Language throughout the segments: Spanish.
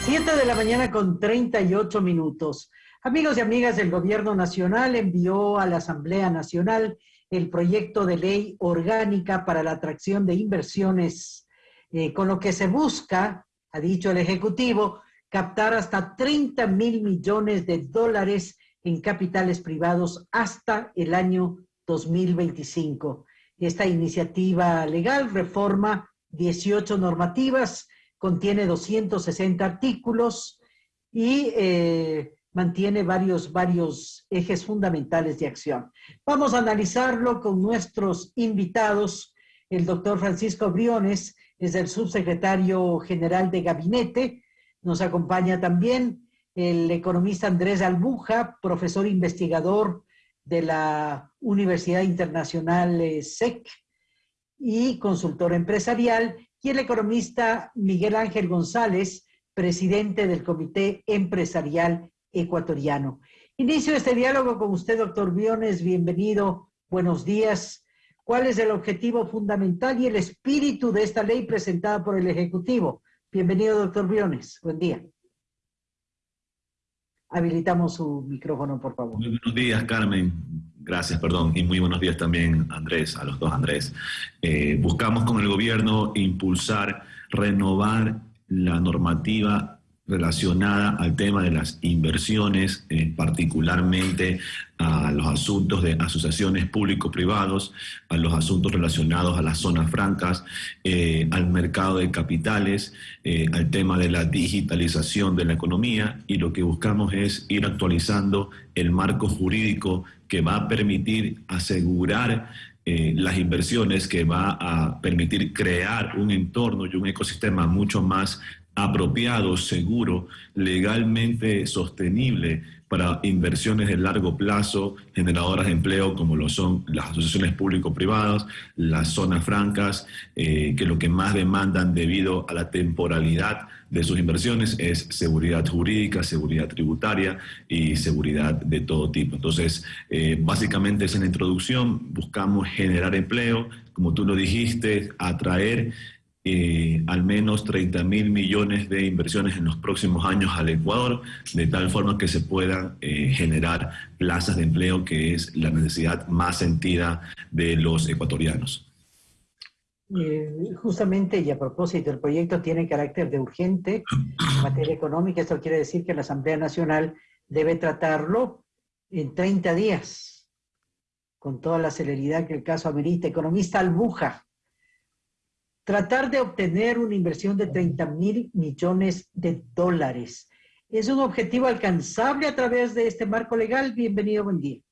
Siete de la mañana con 38 minutos. Amigos y amigas, del Gobierno Nacional envió a la Asamblea Nacional el proyecto de ley orgánica para la atracción de inversiones, eh, con lo que se busca, ha dicho el Ejecutivo, captar hasta 30 mil millones de dólares en capitales privados hasta el año 2025. Esta iniciativa legal reforma 18 normativas, contiene 260 artículos y eh, mantiene varios, varios ejes fundamentales de acción. Vamos a analizarlo con nuestros invitados. El doctor Francisco Briones es el subsecretario general de gabinete. Nos acompaña también el economista Andrés Albuja, profesor investigador de la Universidad Internacional SEC y consultor empresarial, y el economista Miguel Ángel González, presidente del Comité Empresarial Ecuatoriano. Inicio este diálogo con usted, doctor Biones. Bienvenido. Buenos días. ¿Cuál es el objetivo fundamental y el espíritu de esta ley presentada por el Ejecutivo? Bienvenido, doctor Biones. Buen día. Habilitamos su micrófono, por favor. Muy buenos días, Carmen. Gracias, perdón. Y muy buenos días también, Andrés, a los dos Andrés. Eh, buscamos con el gobierno impulsar, renovar la normativa relacionada al tema de las inversiones, eh, particularmente a los asuntos de asociaciones público-privados, a los asuntos relacionados a las zonas francas, eh, al mercado de capitales, al tema de la digitalización de la economía y lo que buscamos es ir actualizando el marco jurídico que va a permitir asegurar las inversiones que va a permitir crear un entorno y un ecosistema mucho más apropiado, seguro, legalmente sostenible para inversiones de largo plazo, generadoras de empleo como lo son las asociaciones público-privadas, las zonas francas, eh, que lo que más demandan debido a la temporalidad de sus inversiones es seguridad jurídica, seguridad tributaria y seguridad de todo tipo. Entonces, eh, básicamente es en la introducción, buscamos generar empleo, como tú lo dijiste, atraer eh, al menos 30 mil millones de inversiones en los próximos años al Ecuador, de tal forma que se puedan eh, generar plazas de empleo, que es la necesidad más sentida de los ecuatorianos. Eh, justamente y a propósito, el proyecto tiene carácter de urgente en materia económica. Esto quiere decir que la Asamblea Nacional debe tratarlo en 30 días, con toda la celeridad que el caso amerita. Economista Albuja, tratar de obtener una inversión de 30 mil millones de dólares. ¿Es un objetivo alcanzable a través de este marco legal? Bienvenido, buen día.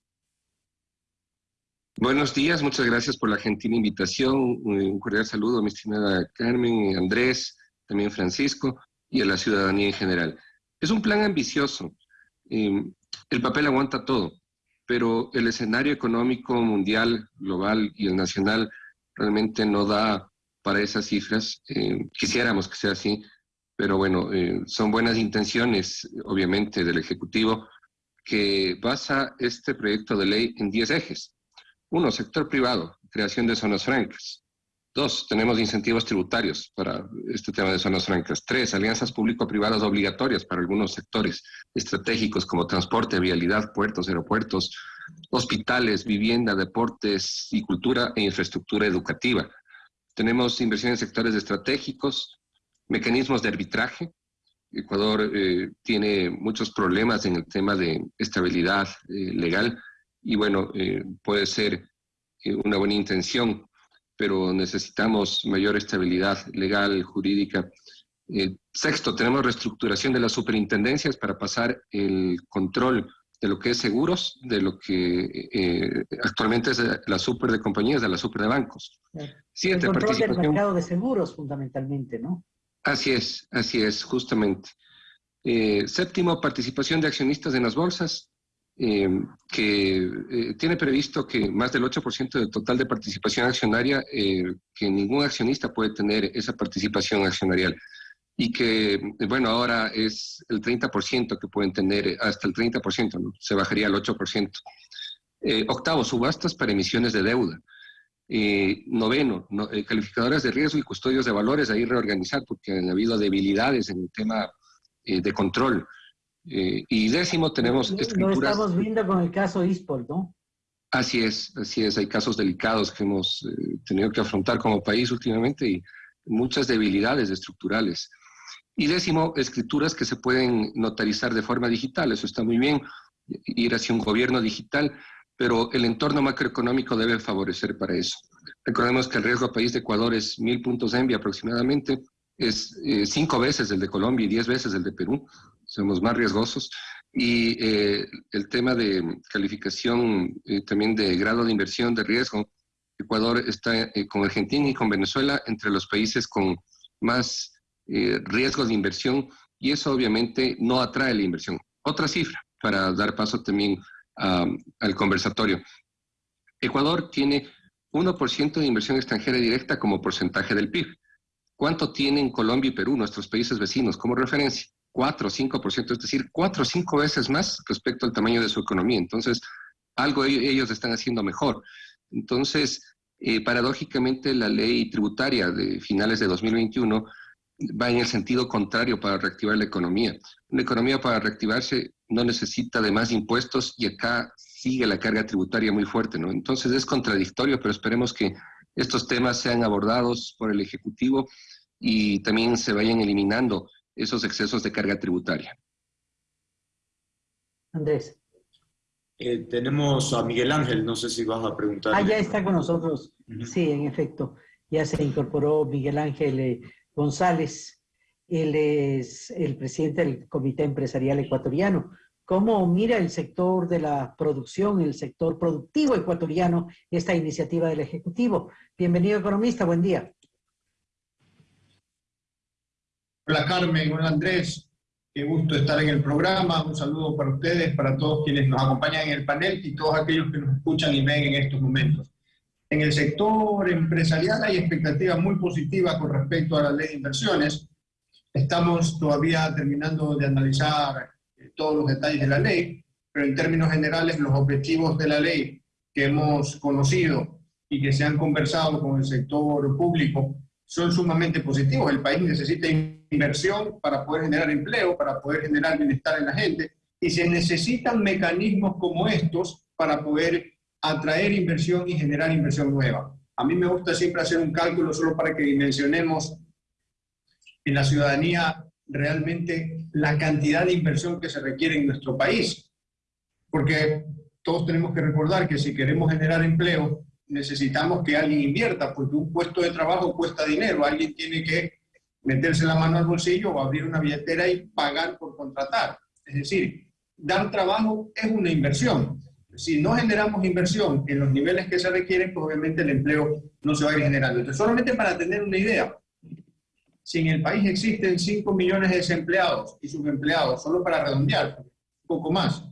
Buenos días, muchas gracias por la gentil invitación. Un cordial saludo a mi estimada Carmen, Andrés, también Francisco y a la ciudadanía en general. Es un plan ambicioso. El papel aguanta todo, pero el escenario económico mundial, global y el nacional realmente no da para esas cifras. Eh, quisiéramos que sea así, pero bueno, eh, son buenas intenciones, obviamente, del Ejecutivo, que basa este proyecto de ley en 10 ejes. Uno, sector privado, creación de zonas francas. Dos, tenemos incentivos tributarios para este tema de zonas francas. Tres, alianzas público-privadas obligatorias para algunos sectores estratégicos como transporte, vialidad, puertos, aeropuertos, hospitales, vivienda, deportes y cultura e infraestructura educativa. Tenemos inversión en sectores estratégicos, mecanismos de arbitraje. Ecuador eh, tiene muchos problemas en el tema de estabilidad eh, legal y bueno, eh, puede ser una buena intención, pero necesitamos mayor estabilidad legal, jurídica. sexto, tenemos reestructuración de las superintendencias para pasar el control de lo que es seguros, de lo que eh, actualmente es la super de compañías, de la super de bancos. Siete, el control del mercado de seguros, fundamentalmente, ¿no? Así es, así es, justamente. Eh, séptimo, participación de accionistas en las bolsas, eh, que tiene previsto que más del 8% del total de participación accionaria, que ningún accionista puede tener esa participación accionarial y que, bueno, ahora es el 30% que pueden tener, hasta el 30%, ¿no? se bajaría al 8%. Eh, octavo, subastas para emisiones de deuda. Eh, noveno, eh, calificadoras de riesgo y custodios de valores, ahí reorganizar porque han habido debilidades en el tema de control. y décimo, tenemos escrituras... Lo estamos viendo con el caso ISPOL, ¿no? Así es, así es. Hay casos delicados que hemos tenido que afrontar como país últimamente y muchas debilidades estructurales. Y décimo, escrituras que se pueden notarizar de forma digital. Eso está muy bien, ir hacia un gobierno digital, pero el entorno macroeconómico debe favorecer para eso. Recordemos que el riesgo país de Ecuador es mil puntos ENVI aproximadamente, es eh, cinco veces el de Colombia y diez veces el de Perú, somos más riesgosos. Y eh, el tema de calificación eh, también de grado de inversión de riesgo, Ecuador está con Argentina y con Venezuela entre los países con más eh, riesgos de inversión y eso obviamente no atrae la inversión. Otra cifra para dar paso también al conversatorio. Ecuador tiene 1% de inversión extranjera directa como porcentaje del PIB. ¿Cuánto tienen Colombia y Perú, nuestros países vecinos, como referencia? 4 o 5%, es decir, 4 o 5 veces más respecto al tamaño de su economía. Entonces, algo ellos están haciendo mejor. Entonces, eh, paradójicamente, la ley tributaria de finales de 2021 va en el sentido contrario para reactivar la economía. Una economía para reactivarse no necesita de más impuestos y acá sigue la carga tributaria muy fuerte, ¿no? Entonces es contradictorio, pero esperemos que estos temas sean abordados por el Ejecutivo y también se vayan eliminando esos excesos de carga tributaria. Andrés. Eh, tenemos a Miguel Ángel, no sé si vas a preguntar. Ah, ya está con nosotros. Sí, en efecto, ya se incorporó Miguel Ángel. Eh, González. Él es el presidente del Comité Empresarial Ecuatoriano. ¿Cómo mira el sector de la producción, el sector productivo ecuatoriano, esta iniciativa del Ejecutivo? Bienvenido, economista. Buen día. Hola, Carmen. Hola, Andrés. Qué gusto estar en el programa. Un saludo para ustedes, para todos quienes nos acompañan en el panel y todos aquellos que nos escuchan y ven en estos momentos. En el sector empresarial hay expectativas muy positivas con respecto a la ley de inversiones. Estamos todavía terminando de analizar eh, todos los detalles de la ley, pero en términos generales los objetivos de la ley que hemos conocido y que se han conversado con el sector público son sumamente positivos. El país necesita inversión para poder generar empleo, para poder generar bienestar en la gente, y se necesitan mecanismos como estos para poder atraer inversión y generar inversión nueva. A mí me gusta siempre hacer un cálculo solo para que dimensionemos en la ciudadanía realmente la cantidad de inversión que se requiere en nuestro país. Porque todos tenemos que recordar que si queremos generar empleo, necesitamos que alguien invierta, porque un puesto de trabajo cuesta dinero, alguien tiene que meterse la mano al bolsillo o abrir una billetera y pagar por contratar. Es decir, dar trabajo es una inversión si no generamos inversión en los niveles que se requieren, pues obviamente el empleo no se va a ir generando. Entonces, solamente para tener una idea, si en el país existen 5 millones de desempleados y subempleados, solo para redondear, un poco más,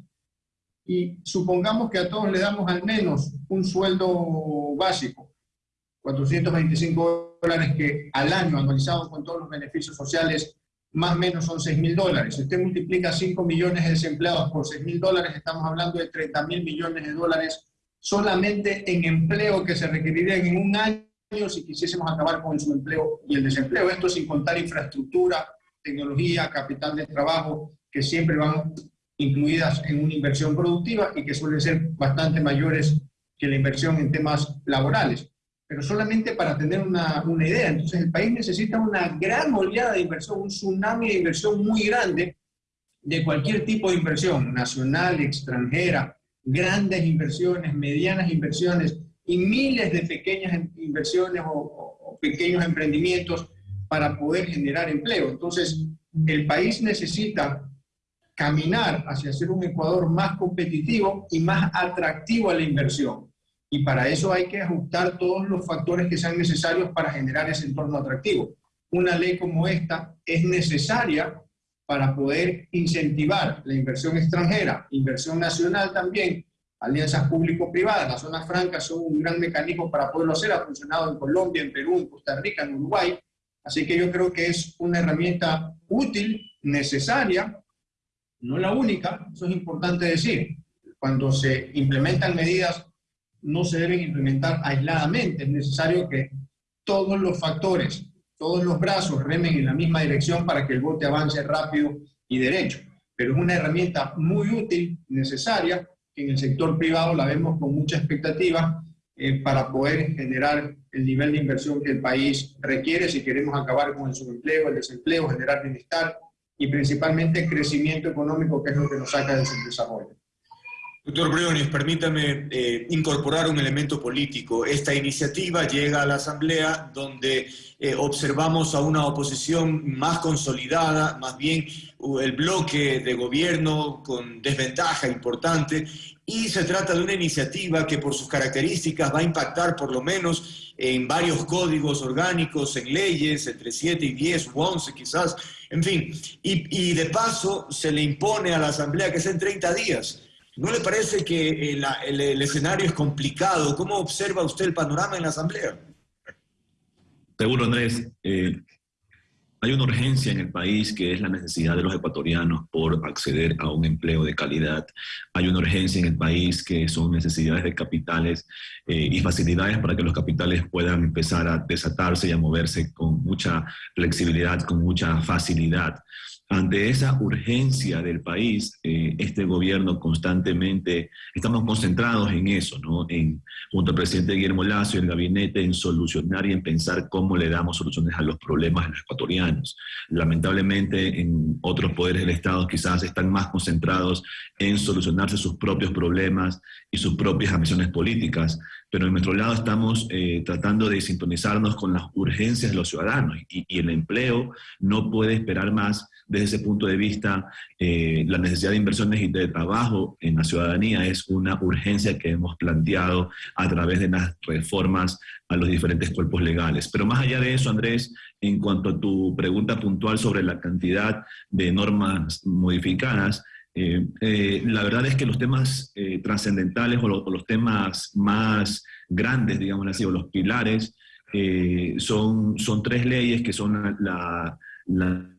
y supongamos que a todos le damos al menos un sueldo básico, 425 dólares que al año, anualizado con todos los beneficios sociales, más o menos son 6 mil dólares. Si usted multiplica 5 millones de desempleados por 6 mil dólares, estamos hablando de 30 mil millones de dólares solamente en empleo que se requerirían en un año si quisiésemos acabar con el subempleo y el desempleo. Esto sin contar infraestructura, tecnología, capital de trabajo, que siempre van incluidas en una inversión productiva y que suelen ser bastante mayores que la inversión en temas laborales pero solamente para tener una, una, idea. Entonces el país necesita una gran oleada de inversión, un tsunami de inversión muy grande de cualquier tipo de inversión, nacional, extranjera, grandes inversiones, medianas inversiones y miles de pequeñas inversiones o, o pequeños emprendimientos para poder generar empleo. Entonces el país necesita caminar hacia ser un Ecuador más competitivo y más atractivo a la inversión y para eso hay que ajustar todos los factores que sean necesarios para generar ese entorno atractivo. Una ley como esta es necesaria para poder incentivar la inversión extranjera, inversión nacional también, alianzas público-privadas. Las zonas francas son un gran mecanismo para poderlo hacer, ha funcionado en Colombia, en Perú, en Costa Rica, en Uruguay. Así que yo creo que es una herramienta útil, necesaria, no la única, eso es importante decir. Cuando se implementan medidas no se deben implementar aisladamente. Es necesario que todos los factores, todos los brazos remen en la misma dirección para que el bote avance rápido y derecho. Pero es una herramienta muy útil, necesaria, que en el sector privado la vemos con mucha expectativa eh, para poder generar el nivel de inversión que el país requiere si queremos acabar con el subempleo, el desempleo, generar bienestar y principalmente crecimiento económico, que es lo que nos saca del desarrollo. Doctor Briones, permítame eh, incorporar un elemento político. Esta iniciativa llega a la Asamblea donde eh, observamos a una oposición más consolidada, más bien el bloque de gobierno con desventaja importante, y se trata de una iniciativa que por sus características va a impactar por lo menos en varios códigos orgánicos, en leyes, entre 7 y 10 u 11 quizás, en fin, y de paso se le impone a la Asamblea que sea en 30 días. ¿No le parece que el, escenario es complicado? ¿Cómo observa usted el panorama en la Asamblea? Seguro, Andrés. Eh, hay una urgencia en el país que es la necesidad de los ecuatorianos por acceder a un empleo de calidad. Hay una urgencia en el país que son necesidades de capitales eh, y facilidades para que los capitales puedan empezar a desatarse y a moverse con mucha flexibilidad, con mucha facilidad. Ante esa urgencia del país, eh, este gobierno constantemente, estamos concentrados en eso, ¿no? En, junto al presidente Guillermo Lazo y el gabinete, en solucionar y en pensar cómo le damos soluciones a los problemas de los ecuatorianos. Lamentablemente, en otros poderes del Estado quizás están más concentrados en solucionarse sus propios problemas y sus propias ambiciones políticas, pero en nuestro lado estamos eh, tratando de sintonizarnos con las urgencias de los ciudadanos y, y el empleo no puede esperar más desde ese punto de vista, eh, la necesidad de inversiones y de trabajo en la ciudadanía es una urgencia que hemos planteado a través de las reformas a los diferentes cuerpos legales. Pero más allá de eso, Andrés, en cuanto a tu pregunta puntual sobre la cantidad de normas modificadas, eh, eh, la verdad es que los temas trascendentales o, los temas más grandes, digamos así, o los pilares, son, son tres leyes que son la la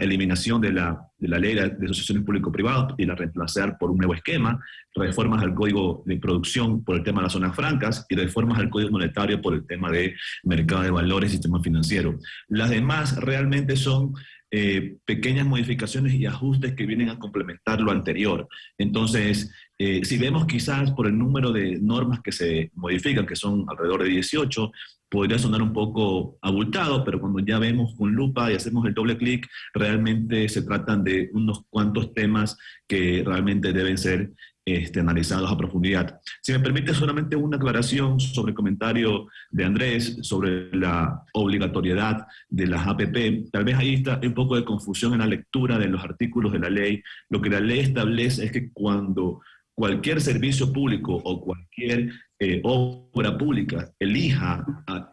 eliminación de la, de la ley de asociaciones público-privadas y la reemplazar por un nuevo esquema, reformas al código de producción por el tema de las zonas francas y reformas al código monetario por el tema de mercado de valores y sistema financiero. Las demás realmente son eh, pequeñas modificaciones y ajustes que vienen a complementar lo anterior. Entonces, eh, si vemos quizás por el número de normas que se modifican, que son alrededor de 18, podría sonar un poco abultado, pero cuando ya vemos con lupa y hacemos el doble clic, realmente se tratan de unos cuantos temas que realmente deben ser este, analizados a profundidad. Si me permite solamente una aclaración sobre el comentario de Andrés sobre la obligatoriedad de las APP, tal vez ahí está un poco de confusión en la lectura de los artículos de la ley. Lo que la ley establece es que cuando cualquier servicio público o cualquier eh, obra pública elija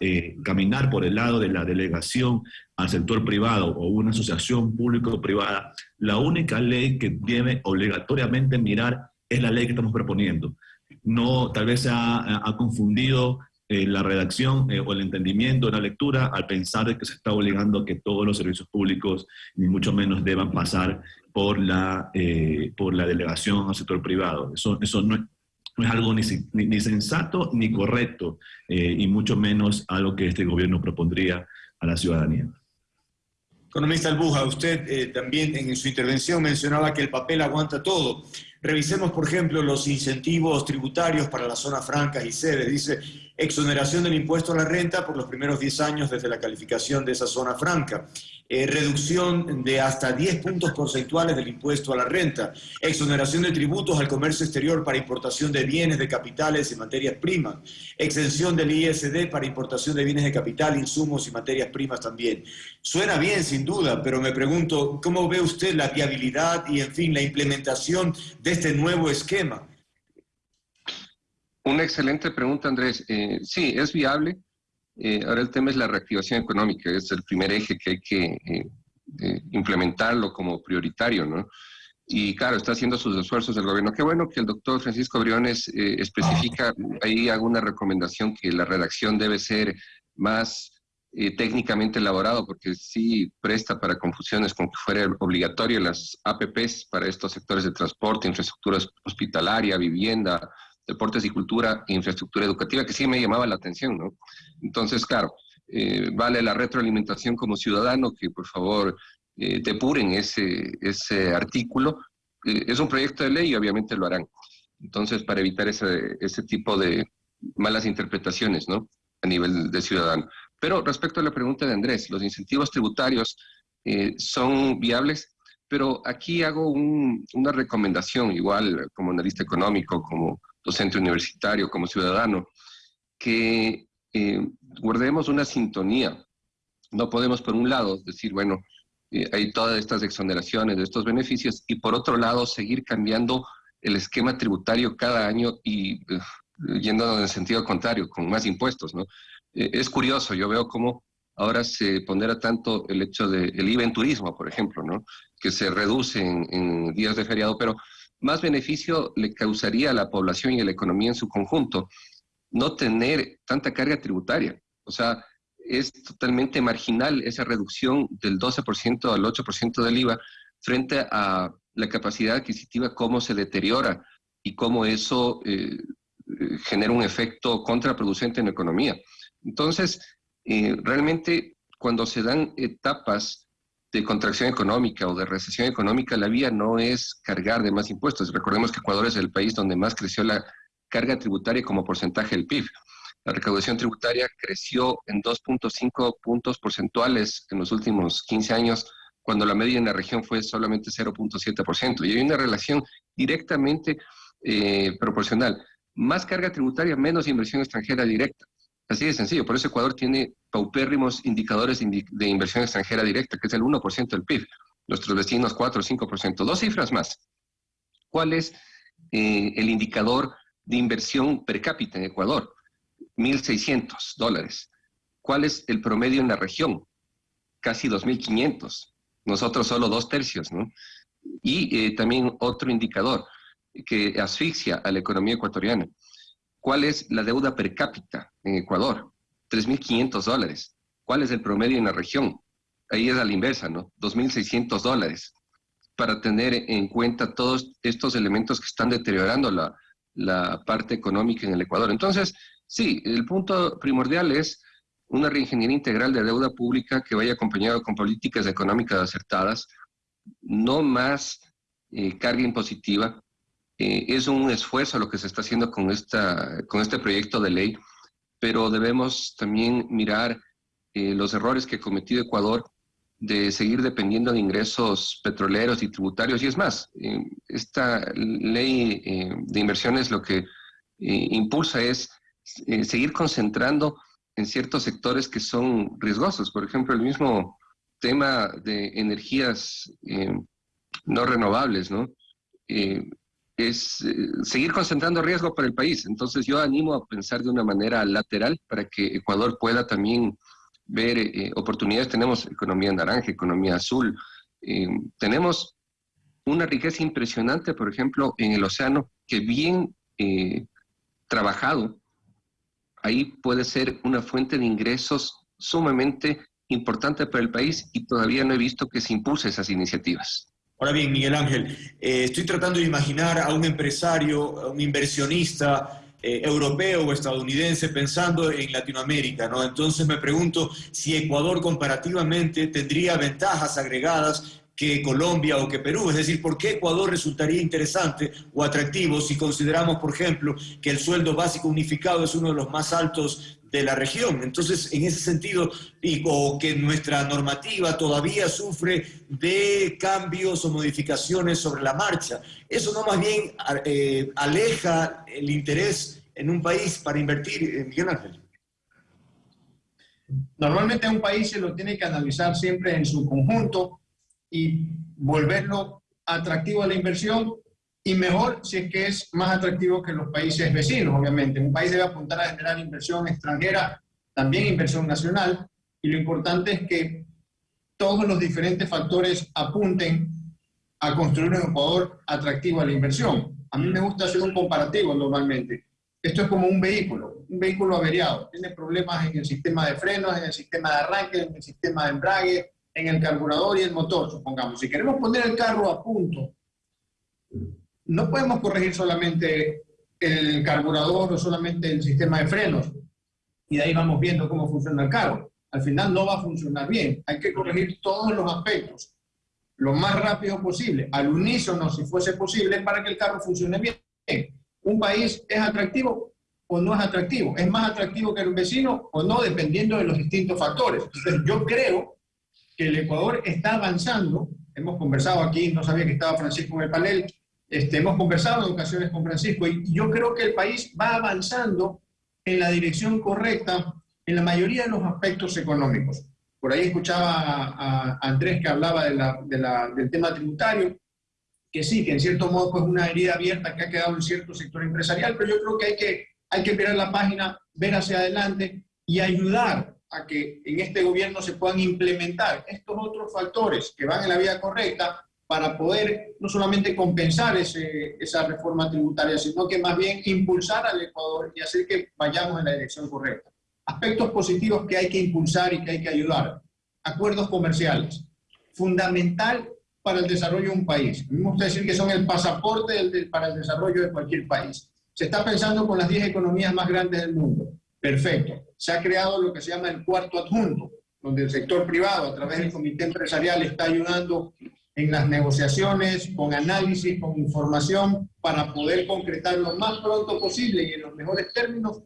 eh, caminar por el lado de la delegación al sector privado o una asociación público-privada, la única ley que debe obligatoriamente mirar es la ley que estamos proponiendo. No, tal vez se ha, confundido eh, la redacción o el entendimiento de la lectura al pensar que se está obligando a que todos los servicios públicos, ni mucho menos, deban pasar por la, eh, por la delegación al sector privado. Eso, eso no, es, algo ni, ni, sensato ni correcto, eh, y mucho menos algo que este gobierno propondría a la ciudadanía. Economista Albuja, usted eh, también en su intervención mencionaba que el papel aguanta todo. Revisemos, por ejemplo, los incentivos tributarios para las zonas francas y sedes. Dice, exoneración del impuesto a la renta por los primeros 10 años desde la calificación de esa zona franca. Eh, reducción de hasta 10 puntos porcentuales del impuesto a la renta, exoneración de tributos al comercio exterior para importación de bienes, de capitales y materias primas, exención del ISD para importación de bienes de capital, insumos y materias primas también. Suena bien, sin duda, pero me pregunto, ¿cómo ve usted la viabilidad y, en fin, la implementación de este nuevo esquema? Una excelente pregunta, Andrés. Eh, sí, es viable. Eh, ahora el tema es la reactivación económica, es el primer eje que hay que eh, implementarlo como prioritario, ¿no? Y claro, está haciendo sus esfuerzos el gobierno. Qué bueno que el doctor Francisco Briones especifica ahí alguna recomendación que la redacción debe ser más técnicamente elaborado, porque sí presta para confusiones con que fuera obligatorio las APPs para estos sectores de transporte, infraestructura hospitalaria, vivienda, deportes y cultura e infraestructura educativa, que sí me llamaba la atención, ¿no? Entonces, claro, eh, vale la retroalimentación como ciudadano, que por favor eh, depuren ese, ese artículo. Eh, es un proyecto de ley y obviamente lo harán. Entonces, para evitar ese, ese tipo de malas interpretaciones, ¿no? A nivel de ciudadano. Pero respecto a la pregunta de Andrés, los incentivos tributarios son viables, pero aquí hago una recomendación, igual como analista económico, como docente universitario, como ciudadano, que eh, guardemos una sintonía. No podemos, por un lado, decir, bueno, eh, hay todas estas exoneraciones estos beneficios y por otro lado, seguir cambiando el esquema tributario cada año y eh, en el sentido contrario, con más impuestos, ¿no? es curioso, yo veo cómo ahora se pondera tanto el hecho del de, IVA en turismo, por ejemplo, ¿no? que se reduce en, días de feriado, pero más beneficio le causaría a la población y a la economía en su conjunto no tener tanta carga tributaria. O sea, es totalmente marginal esa reducción del 12% al 8% del IVA frente a la capacidad adquisitiva, cómo se deteriora y cómo eso eh, genera un efecto contraproducente en la economía. Entonces, eh, realmente cuando se dan etapas de contracción económica o de recesión económica, la vía no es cargar de más impuestos. Recordemos que Ecuador es el país donde más creció la carga tributaria como porcentaje del PIB. La recaudación tributaria creció en 2.5 puntos porcentuales en los últimos 15 años, cuando la media en la región fue solamente 0.7%. Y hay una relación directamente eh, proporcional. Más carga tributaria, menos inversión extranjera directa. Así de sencillo. Por eso Ecuador tiene paupérrimos indicadores de inversión extranjera directa, que es el 1% del PIB. Nuestros vecinos 4 o 5%. Dos cifras más. ¿Cuál es eh, el indicador de inversión per cápita en Ecuador? 1.600 dólares. ¿Cuál es el promedio en la región? Casi 2.500. Nosotros solo dos tercios, ¿no? Y eh, también otro indicador que asfixia a la economía ecuatoriana ¿Cuál es la deuda per cápita en Ecuador? 3.500 dólares. ¿Cuál es el promedio en la región? Ahí es a la inversa, ¿no? 2.600 dólares. Para tener en cuenta todos estos elementos que están deteriorando la, la parte económica en el Ecuador. Entonces, sí, el punto primordial es una reingeniería integral de deuda pública que vaya acompañado con políticas económicas acertadas, no más eh, carga impositiva, eh, es un esfuerzo lo que se está haciendo con, esta, con este proyecto de ley, pero debemos también mirar eh, los errores que ha cometido Ecuador de seguir dependiendo de ingresos petroleros y tributarios. Y es más, eh, esta ley de inversiones lo que impulsa es seguir concentrando en ciertos sectores que son riesgosos. Por ejemplo, el mismo tema de energías no renovables, ¿no? Es eh, seguir concentrando riesgo para el país. Entonces yo animo a pensar de una manera lateral para que Ecuador pueda también ver eh, oportunidades. Tenemos economía naranja, economía azul. Eh, tenemos una riqueza impresionante, por ejemplo, en el océano, que bien trabajado, ahí puede ser una fuente de ingresos sumamente importante para el país y todavía no he visto que se impulse esas iniciativas. Ahora bien, Miguel Ángel, eh, estoy tratando de imaginar a un empresario, a un inversionista eh, europeo o estadounidense pensando en Latinoamérica, ¿no? Entonces me pregunto si Ecuador comparativamente tendría ventajas agregadas que Colombia o que Perú. Es decir, ¿por qué Ecuador resultaría interesante o atractivo si consideramos, por ejemplo, que el sueldo básico unificado es uno de los más altos de la región. Entonces, en ese sentido, digo que nuestra normativa todavía sufre de cambios o modificaciones sobre la marcha. Eso no más bien eh, aleja el interés en un país para invertir, eh, Miguel Ángel. Normalmente un país se lo tiene que analizar siempre en su conjunto y volverlo atractivo a la inversión y mejor si es que es más atractivo que los países vecinos, obviamente. Un país debe apuntar a generar inversión extranjera, también inversión nacional, y lo importante es que todos los diferentes factores apunten a construir un Ecuador atractivo a la inversión. A mí me gusta hacer un comparativo normalmente. Esto es como un vehículo, un vehículo averiado. Tiene problemas en el sistema de frenos, en el sistema de arranque, en el sistema de embrague, en el carburador y el motor, supongamos. Si queremos poner el carro a punto no podemos corregir solamente el carburador o solamente el sistema de frenos. Y de ahí vamos viendo cómo funciona el carro. Al final no va a funcionar bien. Hay que corregir todos los aspectos lo más rápido posible, al unísono si fuese posible, para que el carro funcione bien. Un país es atractivo o no es atractivo, es más atractivo que el vecino o no, dependiendo de los distintos factores. Entonces, yo creo que el Ecuador está avanzando. Hemos conversado aquí, no sabía que estaba Francisco en el panel, este, hemos conversado en ocasiones con Francisco y yo creo que el país va avanzando en la dirección correcta en la mayoría de los aspectos económicos. Por ahí escuchaba a, Andrés que hablaba del tema tributario, que sí, que en cierto modo es una herida abierta que ha quedado en cierto sector empresarial, pero yo creo que hay que, hay que mirar la página, ver hacia adelante y ayudar a que en este gobierno se puedan implementar estos otros factores que van en la vía correcta para poder no solamente compensar ese, esa reforma tributaria, sino que más bien impulsar al Ecuador y hacer que vayamos en la dirección correcta aspectos positivos que hay que impulsar y que hay que ayudar. Acuerdos comerciales, fundamental para el desarrollo de un país. Gusta decir que son el pasaporte para el desarrollo de cualquier país. Se está pensando con las 10 economías más grandes del mundo. Perfecto. Se ha creado lo que se llama el cuarto adjunto, donde el sector privado, a través del comité empresarial, está ayudando en las negociaciones, con análisis, con información, para poder concretar lo más pronto posible y en los mejores términos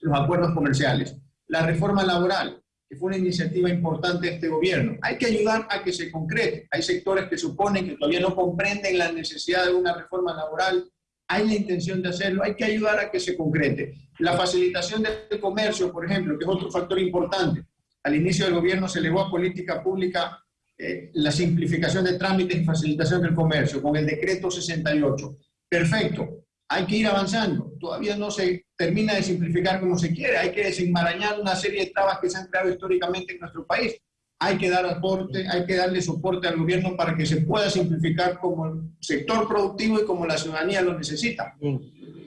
los acuerdos comerciales. La reforma laboral, que fue una iniciativa importante de este gobierno. Hay que ayudar a que se concrete. Hay sectores que suponen que todavía no comprenden la necesidad de una reforma laboral. Hay la intención de hacerlo. Hay que ayudar a que se concrete. La facilitación del comercio, por ejemplo, que es otro factor importante. Al inicio del gobierno se elevó a política pública eh, la simplificación de trámites y facilitación del comercio con el decreto 68. Perfecto hay que ir avanzando. Todavía no se termina de simplificar como se quiere. Hay que desenmarañar una serie de trabas que se han creado históricamente en nuestro país. Hay que dar aporte, hay que darle soporte al gobierno para que se pueda simplificar como el sector productivo y como la ciudadanía lo necesita.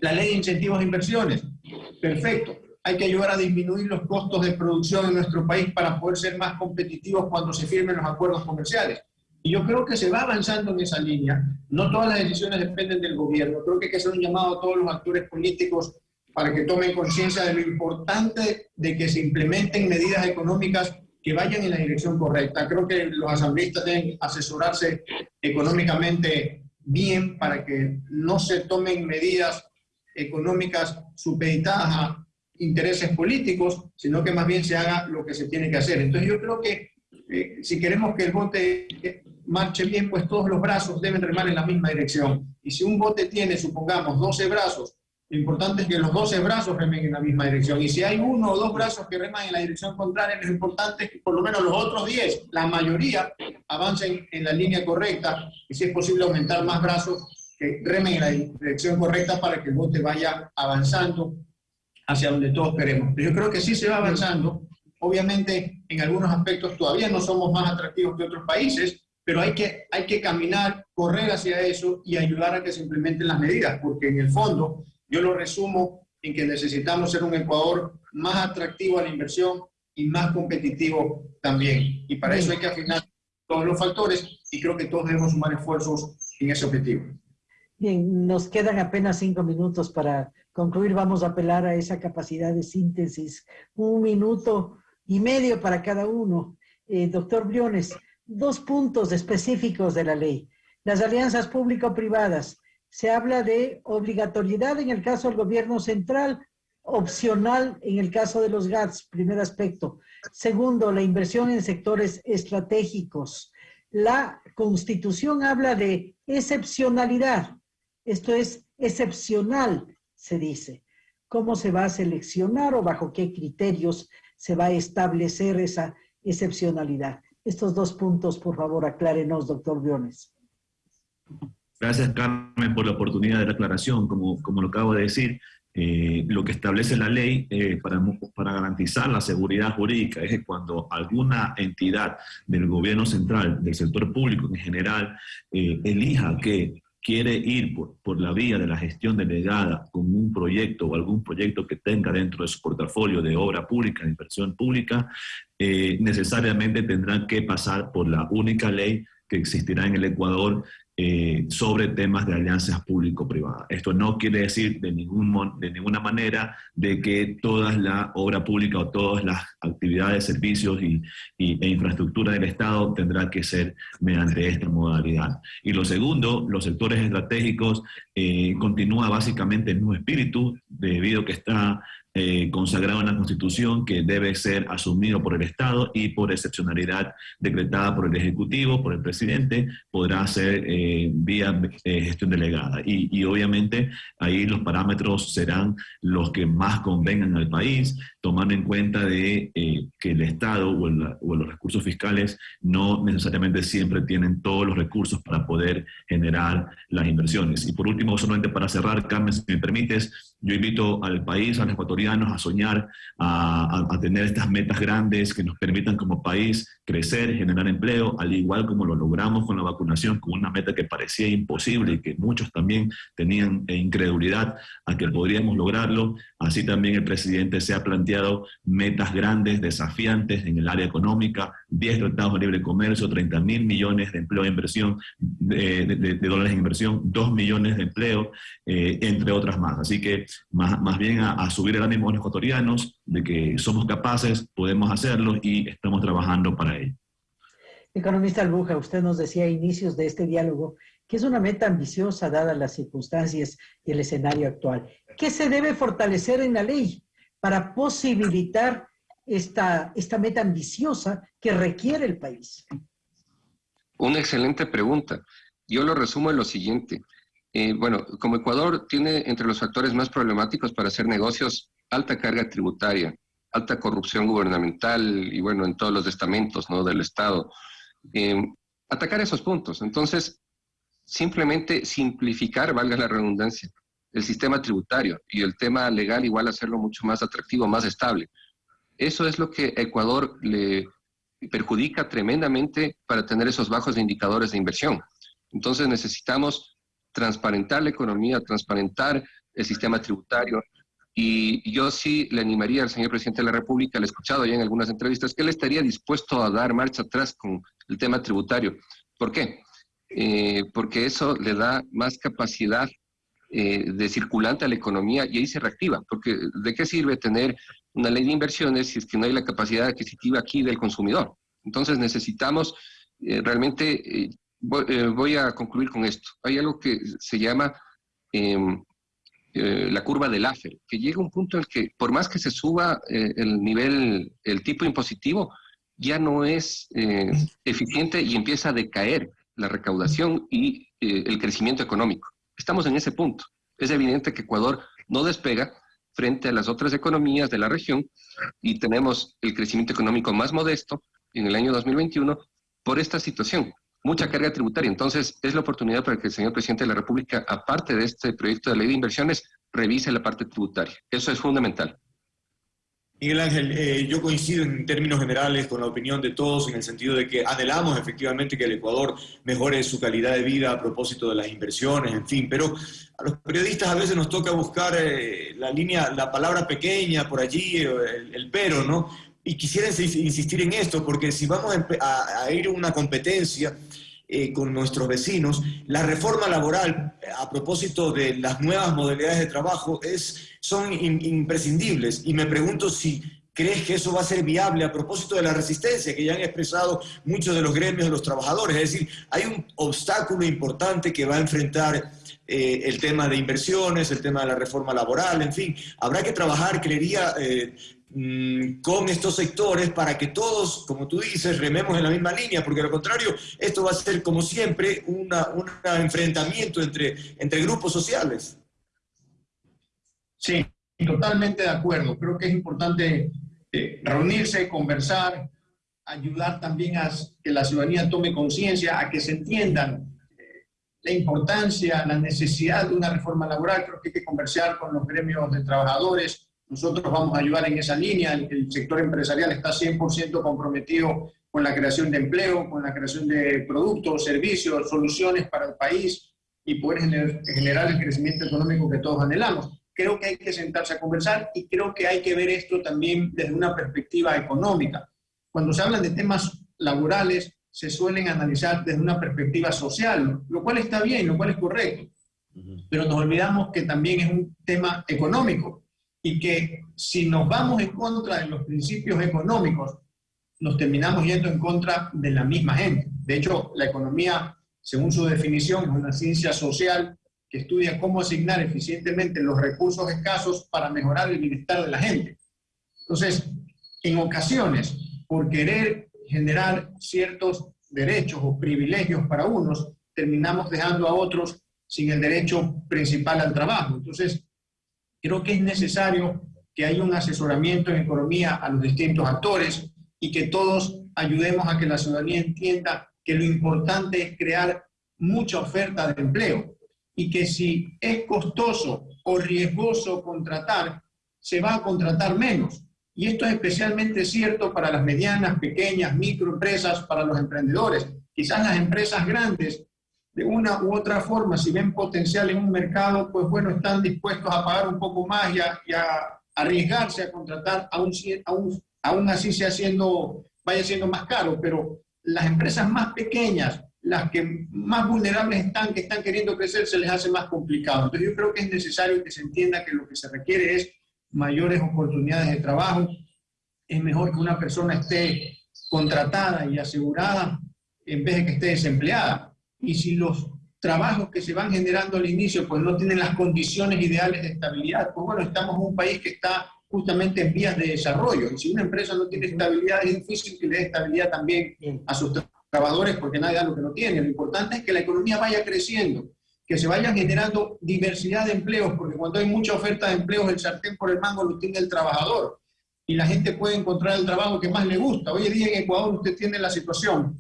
La ley de incentivos de inversiones, perfecto. Hay que ayudar a disminuir los costos de producción en nuestro país para poder ser más competitivos cuando se firmen los acuerdos comerciales. Y yo creo que se va avanzando en esa línea. No todas las decisiones dependen del gobierno. Creo que hay que hacer un llamado a todos los actores políticos para que tomen conciencia de lo importante de que se implementen medidas económicas que vayan en la dirección correcta. Creo que los asambleístas deben asesorarse económicamente bien para que no se tomen medidas económicas supeditadas a intereses políticos, sino que más bien se haga lo que se tiene que hacer. Entonces yo creo que eh, si queremos que el bote marche bien, pues todos los brazos deben remar en la misma dirección. Y si un bote tiene, supongamos, 12 brazos, lo importante es que los 12 brazos remen en la misma dirección. Y si hay uno o dos brazos que reman en la dirección contraria, lo importante es que por lo menos los otros 10, la mayoría, avancen en la línea correcta. Y si es posible aumentar más brazos que remen en la dirección correcta para que el bote vaya avanzando hacia donde todos queremos. Pero yo creo que sí se va avanzando. Obviamente, en algunos aspectos todavía no somos más atractivos que otros países, pero hay que, hay que caminar, correr hacia eso y ayudar a que se implementen las medidas, porque en el fondo yo lo resumo en que necesitamos ser un Ecuador más atractivo a la inversión y más competitivo también. Y para eso hay que afinar todos los factores y creo que todos debemos sumar esfuerzos en ese objetivo. Bien, nos quedan apenas cinco minutos para concluir. Vamos a apelar a esa capacidad de síntesis. Un minuto y medio para cada uno. Eh, doctor Briones, dos puntos específicos de la ley. Las alianzas público-privadas. Se habla de obligatoriedad en el caso del gobierno central, opcional en el caso de los GATS, primer aspecto. Segundo, la inversión en sectores estratégicos. La constitución habla de excepcionalidad. Esto es excepcional, se dice. ¿Cómo se va a seleccionar o bajo qué criterios se va a establecer esa excepcionalidad? Estos dos puntos, por favor, aclárenos, doctor Briones. Gracias, Carmen, por la oportunidad de la aclaración. Como, como lo acabo de decir, eh, lo que establece la ley eh, para, para, garantizar la seguridad jurídica es que cuando alguna entidad del gobierno central, del sector público en general, eh, elija que quiere ir por, por, la vía de la gestión delegada con un proyecto o algún proyecto que tenga dentro de su portafolio de obra pública, de inversión pública, eh, necesariamente tendrán que pasar por la única ley que existirá en el Ecuador, eh, sobre temas de alianzas público-privadas. Esto no quiere decir de, ningún, de ninguna manera de que toda la obra pública o todas las actividades, servicios y, e infraestructura del Estado tendrá que ser mediante esta modalidad. Y lo segundo, los sectores estratégicos eh, continúa básicamente en un espíritu, debido a que está eh, consagrado en la Constitución que debe ser asumido por el Estado y por excepcionalidad decretada por el Ejecutivo, por el presidente, podrá ser eh, vía eh, gestión delegada. Y, y, obviamente ahí los parámetros serán los que más convengan al país, tomando en cuenta de que el Estado o, o, los recursos fiscales no necesariamente siempre tienen todos los recursos para poder generar las inversiones. Y por último, solamente para cerrar, Carmen, si me permites, yo invito al país, a los ecuatorianos a soñar, a, a, tener estas metas grandes que nos permitan como país crecer, generar empleo, al igual como lo logramos con la vacunación, con una meta que parecía imposible y que muchos también tenían incredulidad a que podríamos lograrlo. Así también el presidente se ha planteado metas grandes, desafiantes en el área económica, 10 tratados de libre comercio, 30 mil millones de empleo e inversión, de, dólares en inversión, 2 millones de empleo, eh, entre otras más. Así que más, más bien a, a, subir el ánimo de los ecuatorianos, de que somos capaces, podemos hacerlo y estamos trabajando para ello. Economista Albuja, usted nos decía a inicios de este diálogo que es una meta ambiciosa dadas las circunstancias y el escenario actual. ¿Qué se debe fortalecer en la ley para posibilitar esta, esta meta ambiciosa que requiere el país? Una excelente pregunta. Yo lo resumo en lo siguiente. Eh, bueno, como Ecuador tiene entre los factores más problemáticos para hacer negocios alta carga tributaria, alta corrupción gubernamental y bueno, en todos los estamentos ¿no? del Estado, eh, atacar esos puntos. Entonces, simplemente simplificar, valga la redundancia, el sistema tributario y el tema legal igual hacerlo mucho más atractivo, más estable. Eso es lo que Ecuador le perjudica tremendamente para tener esos bajos indicadores de inversión. Entonces necesitamos transparentar la economía, transparentar el sistema tributario. Y yo sí le animaría al señor presidente de la República, le he escuchado ya en algunas entrevistas, que él estaría dispuesto a dar marcha atrás con el tema tributario. ¿Por qué? Eh, porque eso le da más capacidad eh, de circulante a la economía y ahí se reactiva. Porque ¿de qué sirve tener una ley de inversiones si es que no hay la capacidad adquisitiva aquí del consumidor? Entonces necesitamos eh, realmente voy, eh, voy, a concluir con esto. Hay algo que se llama eh, eh, la curva del AFER, que llega un punto en el que por más que se suba eh, el nivel, el tipo impositivo, ya no es eh, eficiente y empieza a decaer la recaudación y el crecimiento económico. Estamos en ese punto. Es evidente que Ecuador no despega frente a las otras economías de la región y tenemos el crecimiento económico más modesto en el año 2021 por esta situación mucha carga tributaria. Entonces, es la oportunidad para que el señor presidente de la República, aparte de este proyecto de ley de inversiones, revise la parte tributaria. Eso es fundamental. Miguel Ángel, eh, yo coincido en términos generales con la opinión de todos en el sentido de que anhelamos efectivamente que el Ecuador mejore su calidad de vida a propósito de las inversiones, en fin, pero a los periodistas a veces nos toca buscar eh, la línea, la palabra pequeña por allí, el, el pero, ¿no? y quisiera insistir en esto, porque si vamos a, a ir a una competencia eh, con nuestros vecinos, la reforma laboral, a propósito de las nuevas modalidades de trabajo, es, son in, imprescindibles. Y me pregunto si crees que eso va a ser viable a propósito de la resistencia que ya han expresado muchos de los gremios de los trabajadores. Es decir, hay un obstáculo importante que va a enfrentar eh, el tema de inversiones, el tema de la reforma laboral, en fin, habrá que trabajar, creería, eh, Mm, con estos sectores para que todos, como tú dices, rememos en la misma línea, porque a lo contrario, esto va a ser, como siempre, un enfrentamiento entre, entre grupos sociales. Sí, totalmente de acuerdo. Creo que es importante eh, reunirse, conversar, ayudar también a que la ciudadanía tome conciencia, a que se entiendan eh, la importancia, la necesidad de una reforma laboral. Creo que hay que conversar con los gremios de trabajadores, nosotros vamos a ayudar en esa línea. El, sector empresarial está 100% comprometido con la creación de empleo, con la creación de productos, servicios, soluciones para el país y poder generar el crecimiento económico que todos anhelamos. Creo que hay que sentarse a conversar y creo que hay que ver esto también desde una perspectiva económica. Cuando se hablan de temas laborales, se suelen analizar desde una perspectiva social, lo cual está bien, lo cual es correcto. Pero nos olvidamos que también es un tema económico y que si nos vamos en contra de los principios económicos, nos terminamos yendo en contra de la misma gente. De hecho, la economía, según su definición, es una ciencia social que estudia cómo asignar eficientemente los recursos escasos para mejorar el bienestar de la gente. Entonces, en ocasiones, por querer generar ciertos derechos o privilegios para unos, terminamos dejando a otros sin el derecho principal al trabajo. Entonces, creo que es necesario que haya un asesoramiento en economía a los distintos actores y que todos ayudemos a que la ciudadanía entienda que lo importante es crear mucha oferta de empleo y que si es costoso o riesgoso contratar, se va a contratar menos. Y esto es especialmente cierto para las medianas, pequeñas, microempresas, para los emprendedores. Quizás las empresas grandes, de una u otra forma, si ven potencial en un mercado, pues bueno, están dispuestos a pagar un poco más y a, arriesgarse a contratar, aún, así sea siendo, vaya siendo más caro. Pero las empresas más pequeñas, las que más vulnerables están, que están queriendo crecer, se les hace más complicado. Entonces yo creo que es necesario que se entienda que lo que se requiere es mayores oportunidades de trabajo. Es mejor que una persona esté contratada y asegurada en vez de que esté desempleada. Y si los trabajos que se van generando al inicio pues no tienen las condiciones ideales de estabilidad, pues bueno, estamos en un país que está justamente en vías de desarrollo. Y si una empresa no tiene estabilidad, es difícil que le dé estabilidad también a sus trabajadores porque nadie da lo que no tiene. Lo importante es que la economía vaya creciendo que se vayan generando diversidad de empleos, porque cuando hay mucha oferta de empleos, el sartén por el mango lo tiene el trabajador y la gente puede encontrar el trabajo que más le gusta. Hoy en día en Ecuador usted tiene la situación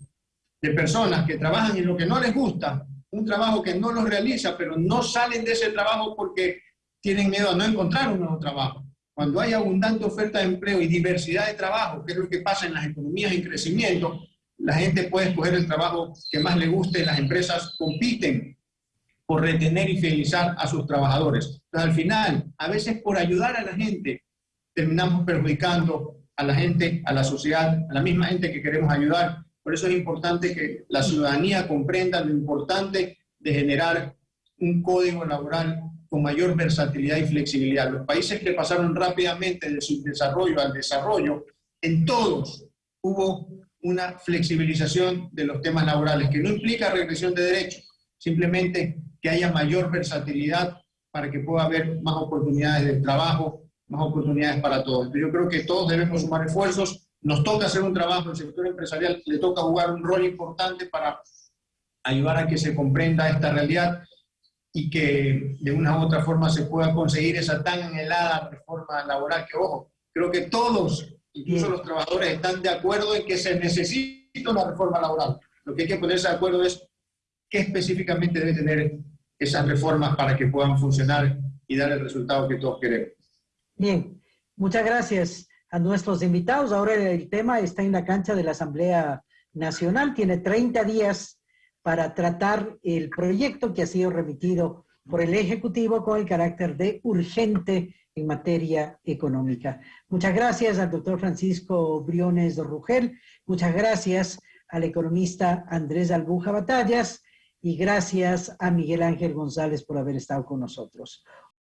de personas que trabajan en lo que no les gusta, un trabajo que no los realiza, pero no salen de ese trabajo porque tienen miedo a no encontrar un nuevo trabajo. Cuando hay abundante oferta de empleo y diversidad de trabajo, que es lo que pasa en las economías en crecimiento, la gente puede escoger el trabajo que más le guste, las empresas compiten por retener y fidelizar a sus trabajadores. Pero al final, a veces por ayudar a la gente, terminamos perjudicando a la gente, a la sociedad, a la misma gente que queremos ayudar. Por eso es importante que la ciudadanía comprenda lo importante de generar un código laboral con mayor versatilidad y flexibilidad. Los países que pasaron rápidamente del subdesarrollo al desarrollo, en todos hubo una flexibilización de los temas laborales, que no implica regresión de derechos, simplemente que haya mayor versatilidad para que pueda haber más oportunidades de trabajo, más oportunidades para todos. Yo creo que todos debemos sumar esfuerzos. Nos toca hacer un trabajo, el sector empresarial le toca jugar un rol importante para ayudar a que se comprenda esta realidad y que de una u otra forma se pueda conseguir esa tan anhelada reforma laboral que, ojo, creo que todos, incluso los trabajadores, están de acuerdo en que se necesita una reforma laboral. Lo que hay que ponerse de acuerdo es qué específicamente debe tener esas reformas para que puedan funcionar y dar el resultado que todos queremos. Bien, muchas gracias a nuestros invitados. Ahora el tema está en la cancha de la Asamblea Nacional. Tiene 30 días para tratar el proyecto que ha sido remitido por el Ejecutivo con el carácter de urgente en materia económica. Muchas gracias al doctor Francisco Briones Rugel. Muchas gracias al economista Andrés Albuja Batallas y gracias a Miguel Ángel González por haber estado con nosotros.